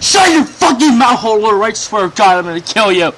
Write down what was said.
Shut your fucking mouth hole, or I swear to God, I'm gonna kill you.